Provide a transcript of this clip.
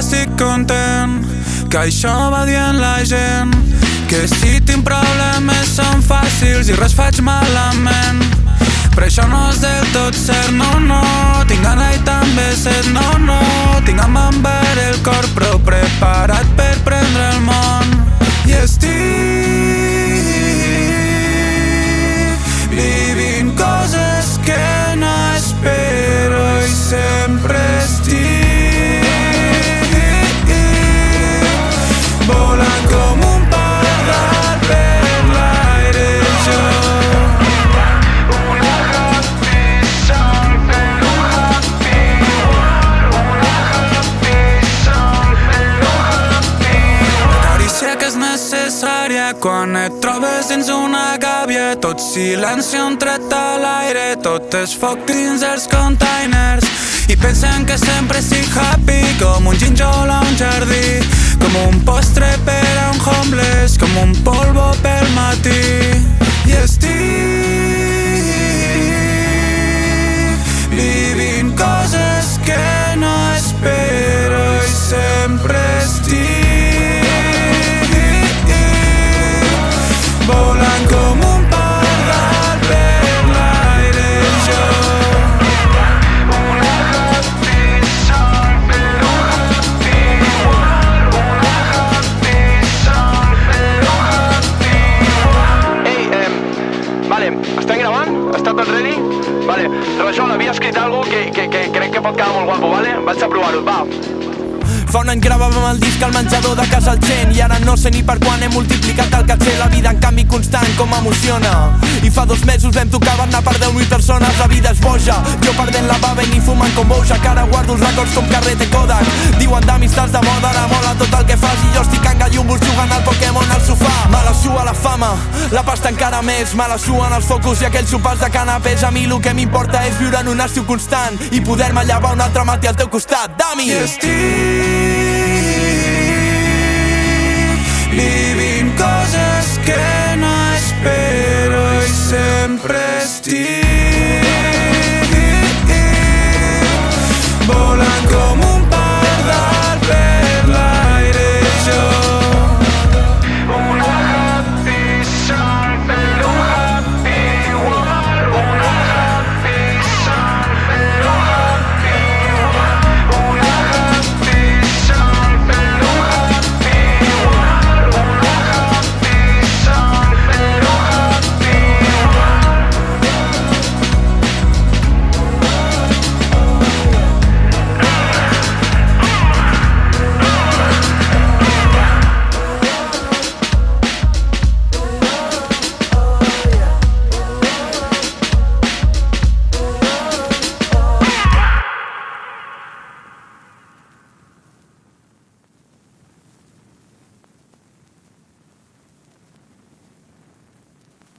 estic content, que això va dient la gent. Que si tinc problemes són fàcils i res faig malament. Però això no és del tot cert, no, no. Tinc gana i també set, no, no. Tinc amb ember el cor quan et trobes dins una gàbia tot silenci un tret a l'aire tot és foc dins els containers. I pensen que sempre estic happy com un ginjol a un jardí com un postre per a un homeless com un polvo pel matí. I estic vivint estem gravant? Està tot ready? Vale, Rajol, havia escrit alguna que, que, que crec que pot quedar molt guapo, vale? Vaig a provar-ho, va. Fa un any gravàvem el disc al menjador de casa al gent I ara no sé ni per quan he multiplicat el caché La vida en canvi constant com emociona I fa dos mesos vam tocar Barna per 10.000 persones La vida és boja. Jo perdent la bava i ni fumant com boja Que ara guardo els records com carrete Kodak. Diuen d'amistats de moda, ara mola tot el que fas. I jo estic engallumos jugant al Pokémon al sofà. Me la sua la fama, la pasta encara més. Me la suen els focus i aquells sopars de canapés. A mi el que m'importa és viure en un estiu constant I poder-me llevar un altre matí al teu costat. Dami! I estic